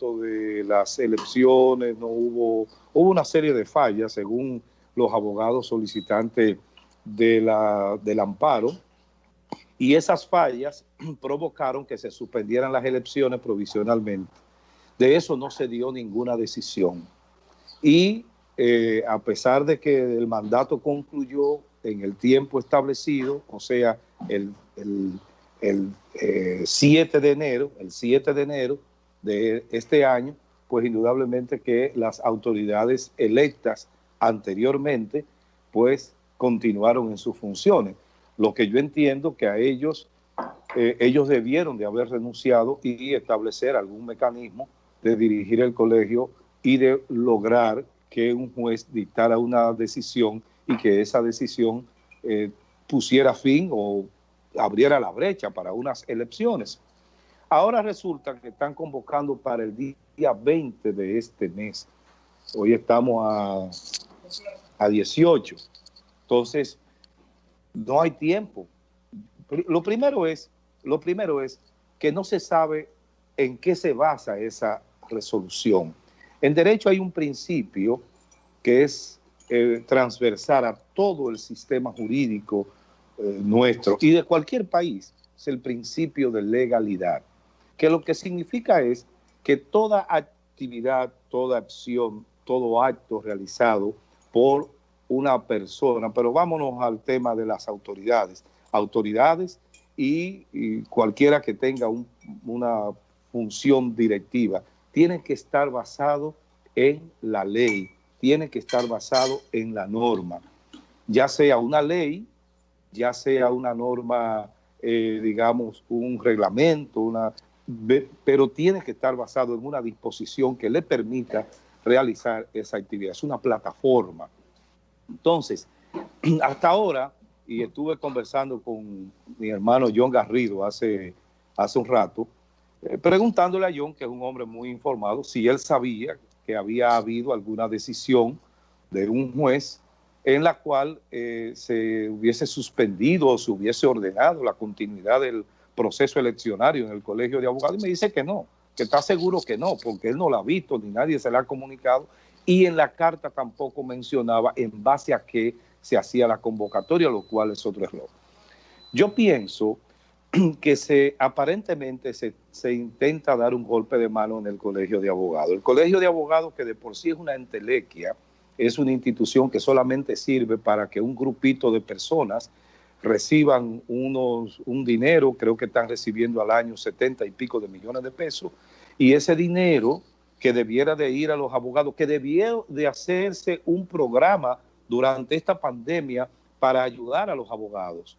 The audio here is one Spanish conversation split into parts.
de las elecciones, no hubo, hubo una serie de fallas según los abogados solicitantes de la, del amparo y esas fallas provocaron que se suspendieran las elecciones provisionalmente. De eso no se dio ninguna decisión. Y eh, a pesar de que el mandato concluyó en el tiempo establecido, o sea, el, el, 7 eh, de enero, el 7 de enero de este año, pues indudablemente que las autoridades electas anteriormente, pues continuaron en sus funciones. Lo que yo entiendo que a ellos, eh, ellos debieron de haber renunciado y establecer algún mecanismo de dirigir el colegio y de lograr que un juez dictara una decisión y que esa decisión eh, pusiera fin o abriera la brecha para unas elecciones. Ahora resulta que están convocando para el día 20 de este mes. Hoy estamos a, a 18. Entonces, no hay tiempo. Lo primero es, lo primero es que no se sabe en qué se basa esa resolución. En derecho hay un principio que es eh, transversal a todo el sistema jurídico eh, nuestro y de cualquier país, es el principio de legalidad, que lo que significa es que toda actividad, toda acción, todo acto realizado por una persona, pero vámonos al tema de las autoridades, autoridades y, cualquiera que tenga una función directiva, tiene que estar basado en la ley, tiene que estar basado en la norma, ya sea una ley, ya sea una norma, eh, digamos, un reglamento, una, pero tiene que estar basado en una disposición que le permita realizar esa actividad. Es una plataforma. Entonces, hasta ahora, y estuve conversando con mi hermano John Garrido hace, hace un rato, eh, preguntándole a John, que es un hombre muy informado, si él sabía que había habido alguna decisión de un juez en la cual eh, se hubiese suspendido o se hubiese ordenado la continuidad del proceso eleccionario en el colegio de abogados. Y me dice que no, que está seguro que no, porque él no la ha visto ni nadie se le ha comunicado. Y en la carta tampoco mencionaba en base a qué se hacía la convocatoria, lo cual es otro error. Yo pienso que se aparentemente se, se, intenta dar un golpe de mano en el Colegio de Abogados. El Colegio de Abogados, que de por sí es una entelequia, es una institución que solamente sirve para que un grupito de personas reciban unos, un dinero, creo que están recibiendo al año 70 y pico de millones de pesos, y ese dinero que debiera de ir a los abogados, que debiera de hacerse un programa durante esta pandemia para ayudar a los abogados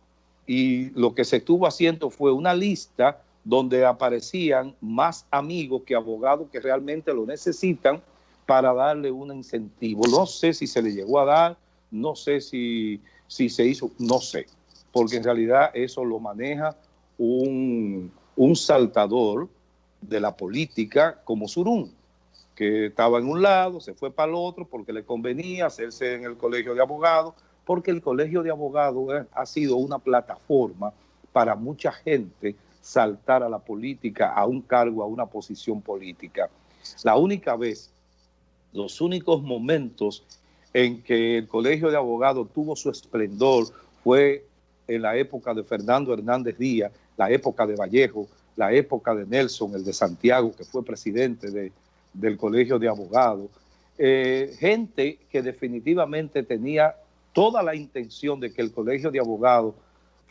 y lo que se estuvo haciendo fue una lista donde aparecían más amigos que abogados que realmente lo necesitan para darle un incentivo. No sé si se le llegó a dar, no sé si, si se hizo, no sé, porque en realidad eso lo maneja un, un saltador de la política como Surún, que estaba en un lado, se fue para el otro porque le convenía hacerse en el colegio de abogados, porque el Colegio de Abogados ha sido una plataforma para mucha gente saltar a la política, a un cargo, a una posición política. La única vez, los únicos momentos en que el Colegio de Abogados tuvo su esplendor fue en la época de Fernando Hernández Díaz, la época de Vallejo, la época de Nelson, el de Santiago, que fue presidente de, del Colegio de Abogados. Eh, gente que definitivamente tenía toda la intención de que el Colegio de Abogados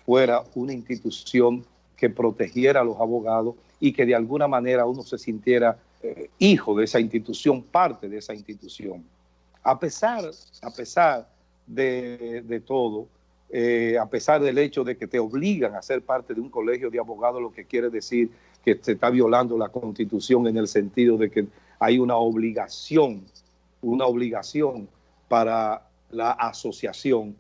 fuera una institución que protegiera a los abogados y que de alguna manera uno se sintiera eh, hijo de esa institución, parte de esa institución. A pesar, a pesar de, todo, eh, a pesar del hecho de que te obligan a ser parte de un colegio de abogados, lo que quiere decir que se está violando la Constitución en el sentido de que hay una obligación, una obligación para la asociación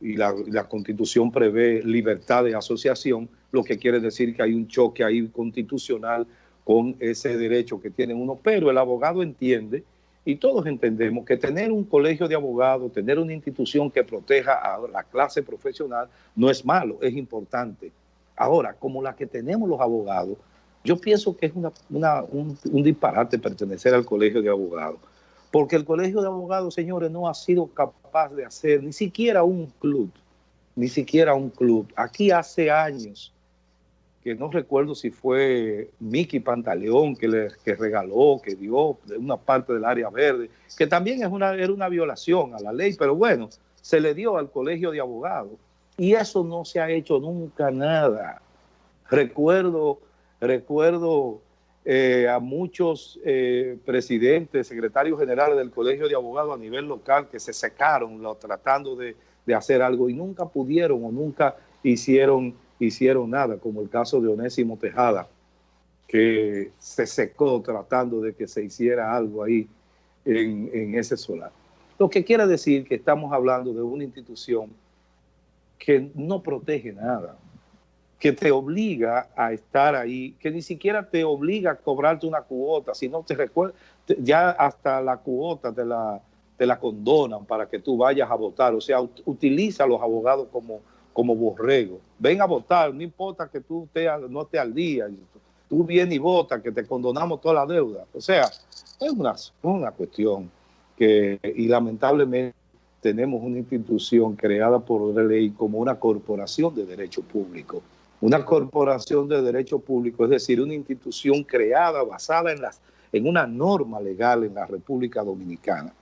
y la, constitución prevé libertad de asociación, lo que quiere decir que hay un choque ahí constitucional con ese derecho que tienen uno, pero el abogado entiende y todos entendemos que tener un colegio de abogados, tener una institución que proteja a la clase profesional no es malo, es importante. Ahora, como la que tenemos los abogados, Yo pienso que es un, disparate pertenecer al colegio de abogados, porque el colegio de abogados, señores, no ha sido capaz de hacer ni siquiera un club, ni siquiera un club. Aquí hace años, que no recuerdo si fue Miki Pantaleón que le regaló, que dio de una parte del área verde, que también es una, era una violación a la ley, pero bueno, se le dio al colegio de abogados y eso no se ha hecho nunca nada. Recuerdo, recuerdo eh, a muchos eh, presidentes, secretarios generales del Colegio de Abogados a nivel local que se secaron tratando de, hacer algo y nunca pudieron o nunca hicieron, hicieron nada, como el caso de Onésimo Tejada, que se secó tratando de que se hiciera algo ahí en, en ese solar. Lo que quiere decir que estamos hablando de una institución que no protege nada, que te obliga a estar ahí, que ni siquiera te obliga a cobrarte una cuota, sino te recuerda, ya hasta la cuota te la, te la condonan para que tú vayas a votar. O sea, utiliza a los abogados como, como borrego. Ven a votar, no importa que tú no estés al día, tú vienes y votas, que te condonamos toda la deuda. O sea, es una, una cuestión que, y lamentablemente, tenemos una institución creada por ley como una corporación de derecho público. Una corporación de derecho público, es decir, una institución creada basada en, las, en una norma legal en la República Dominicana.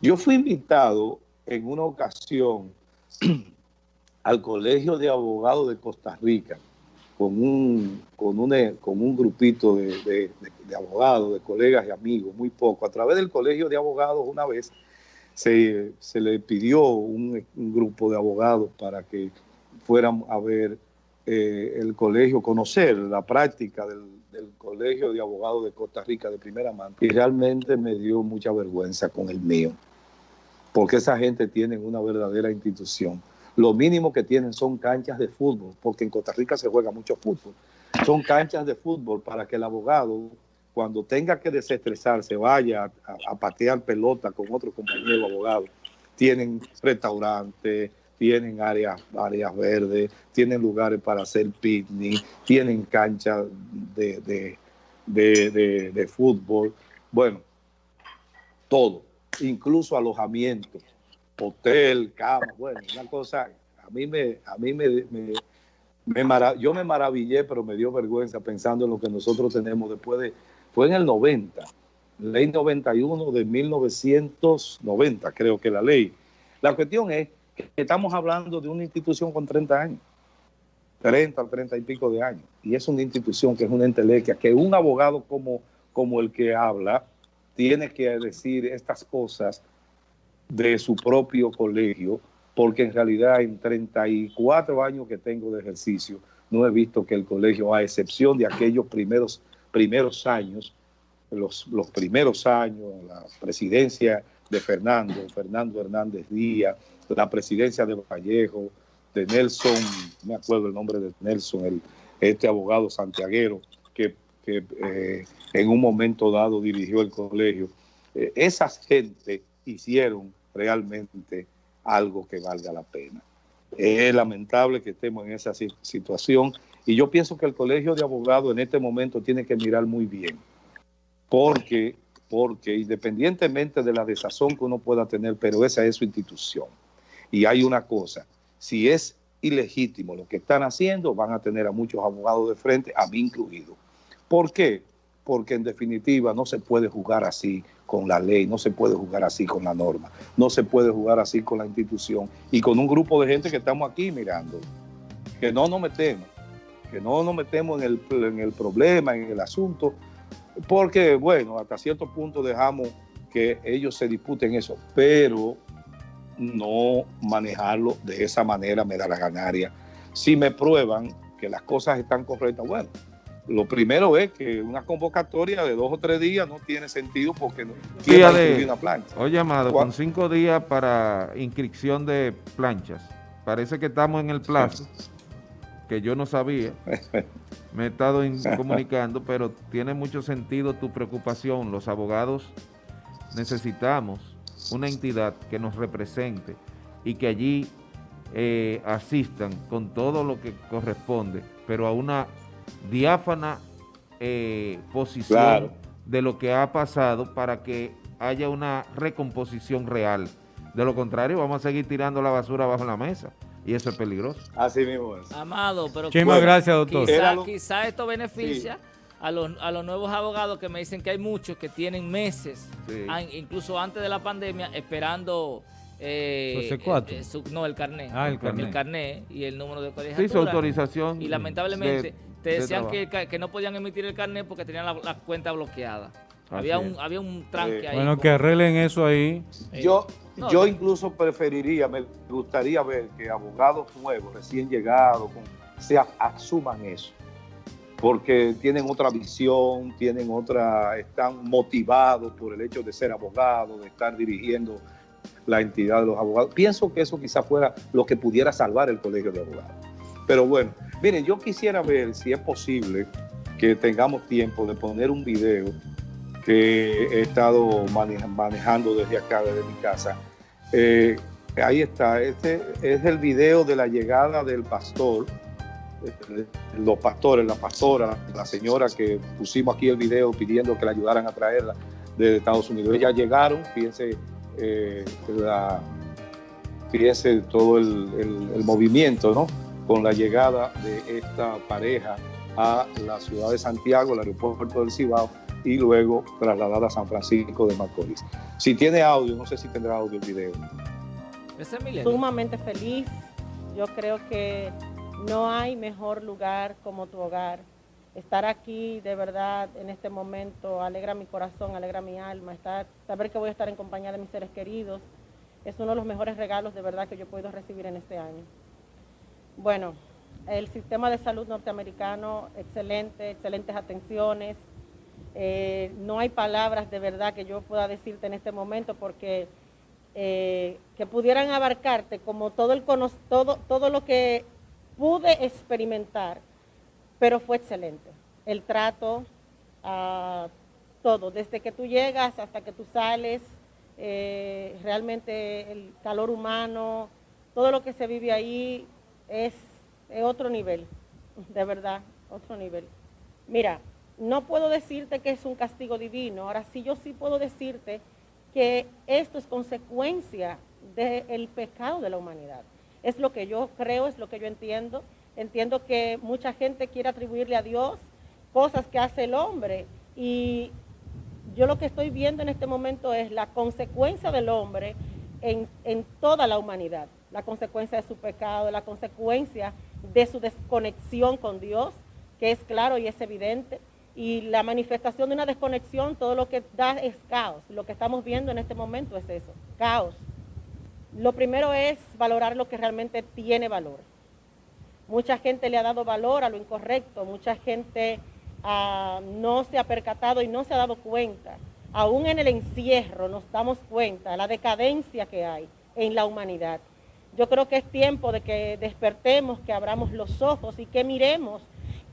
Yo fui invitado en una ocasión al Colegio de Abogados de Costa Rica con un, con con un grupito de, de abogados, de colegas y amigos, muy poco, a través del Colegio de Abogados una vez se, le pidió un, grupo de abogados para que fueran a ver eh, el colegio, conocer la práctica del, Colegio de Abogados de Costa Rica de primera mano. Y realmente me dio mucha vergüenza con el mío, porque esa gente tiene una verdadera institución. Lo mínimo que tienen son canchas de fútbol, porque en Costa Rica se juega mucho fútbol. Son canchas de fútbol para que el abogado cuando tenga que desestresarse, vaya a, patear pelota con otro compañero abogado. Tienen restaurantes, tienen áreas, áreas verdes, tienen lugares para hacer picnic, tienen canchas de, de, fútbol, bueno, todo, incluso alojamiento, hotel, cama, bueno, una cosa, a mí me, a mí me, yo me maravillé, pero me dio vergüenza pensando en lo que nosotros tenemos después de fue en el 90, ley 91 de 1990, creo que la ley. La cuestión es que estamos hablando de una institución con 30 años, 30, 30 y pico de años, y es una institución que es una entelequia, que un abogado como, como el que habla tiene que decir estas cosas de su propio colegio, porque en realidad en 34 años que tengo de ejercicio, no he visto que el colegio, a excepción de aquellos primeros primeros años, los, los primeros años, la presidencia de Fernando, Fernando Hernández Díaz, la presidencia de Vallejo, de Nelson, me acuerdo el nombre de Nelson, el, este abogado santiaguero que, eh, en un momento dado dirigió el colegio. Eh, esas gente hicieron realmente algo que valga la pena. Es lamentable que estemos en esa situación y yo pienso que el Colegio de Abogados en este momento tiene que mirar muy bien, porque, porque independientemente de la desazón que uno pueda tener, pero esa es su institución. Y hay una cosa, si es ilegítimo lo que están haciendo, van a tener a muchos abogados de frente, a mí incluido. ¿Por qué? Porque en definitiva no se puede jugar así con la ley, no se puede jugar así con la norma, no se puede jugar así con la institución y con un grupo de gente que estamos aquí mirando, que no nos metemos que no nos metemos en el, en el problema, en el asunto, porque, bueno, hasta cierto punto dejamos que ellos se disputen eso, pero no manejarlo de esa manera me da la ganaria. Si me prueban que las cosas están correctas, bueno, lo primero es que una convocatoria de dos o tres días no tiene sentido porque no tiene una plancha. Oye, Amado, con cinco días para inscripción de planchas, parece que estamos en el plazo que yo no sabía, me he estado comunicando, pero tiene mucho sentido tu preocupación. Los abogados necesitamos una entidad que nos represente y que allí eh, asistan con todo lo que corresponde, pero a una diáfana eh, posición de lo que ha pasado para que haya una recomposición real. De lo contrario, vamos a seguir tirando la basura bajo la mesa y eso es peligroso. Así mismo es. Amado, pero Muchísimas gracias, doctor. Quizá, esto beneficia a, los, a los nuevos abogados que me dicen que hay muchos que tienen meses, incluso antes de la pandemia, esperando... Eh, eh, eh no, el carnet. Ah, el carnet. El carnet y el número de colegiatura. Sí, su autorización. Y lamentablemente te decían que, que, no podían emitir el carnet porque tenían la, cuenta bloqueada. Había un, había un tranque ahí. Bueno, que arreglen eso ahí. Yo, yo incluso preferiría, me gustaría ver que abogados nuevos, recién llegados, se asuman eso. Porque tienen otra visión, tienen otra, están motivados por el hecho de ser abogados, de estar dirigiendo la entidad de los abogados. Pienso que eso quizás fuera lo que pudiera salvar el colegio de abogados. Pero bueno, miren, yo quisiera ver si es posible que tengamos tiempo de poner un video que he estado manejando desde acá, desde mi casa. Eh, ahí está, este es el video de la llegada del pastor, eh, los pastores, la pastora, la señora que pusimos aquí el video pidiendo que la ayudaran a traerla de Estados Unidos. Ellas llegaron, fíjense, eh, fíjense todo el, el movimiento, ¿no? Con la llegada de esta pareja a la ciudad de Santiago, el aeropuerto del Cibao, y luego trasladada a San Francisco de Macorís. Si tiene audio, no sé si tendrá audio el video. Sumamente feliz. Yo creo que no hay mejor lugar como tu hogar. Estar aquí de verdad en este momento alegra mi corazón, alegra mi alma. Estar, saber que voy a estar en compañía de mis seres queridos es uno de los mejores regalos de verdad que yo he podido recibir en este año. Bueno, el sistema de salud norteamericano, excelente, excelentes atenciones, eh, no hay palabras de verdad que yo pueda decirte en este momento porque eh, que pudieran abarcarte como todo, el, todo, todo lo que pude experimentar, pero fue excelente. El trato, ah, todo, desde que tú llegas hasta que tú sales, eh, realmente el calor humano, todo lo que se vive ahí es, es otro nivel, de verdad, otro nivel. Mira, no puedo decirte que es un castigo divino, ahora sí yo sí puedo decirte que esto es consecuencia del pecado de la humanidad. Es lo que yo creo, es lo que yo entiendo. Entiendo que mucha gente quiere atribuirle a Dios cosas que hace el hombre y yo lo que estoy viendo en este momento es la consecuencia del hombre en, en toda la humanidad, la consecuencia de su pecado, la consecuencia de su desconexión con Dios, que es claro y es evidente y la manifestación de una desconexión, todo lo que da es caos. Lo que estamos viendo en este momento es eso, caos. Lo primero es valorar lo que realmente tiene valor. Mucha gente le ha dado valor a lo incorrecto, mucha gente ah, no se ha percatado y no se ha dado cuenta. Aún en el encierro nos damos cuenta de la decadencia que hay en la humanidad. Yo creo que es tiempo de que despertemos, que abramos los ojos y que miremos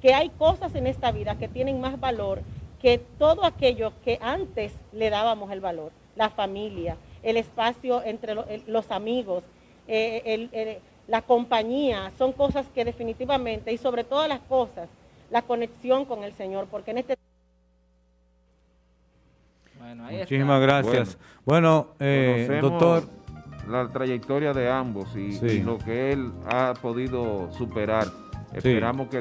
que hay cosas en esta vida que tienen más valor que todo aquello que antes le dábamos el valor, la familia, el espacio entre los amigos, eh, la compañía, son cosas que definitivamente, y sobre todas las cosas, la conexión con el Señor, porque en este... Bueno, Muchísimas gracias. Bueno, eh, doctor... La trayectoria de ambos y, lo que él ha podido superar. Esperamos que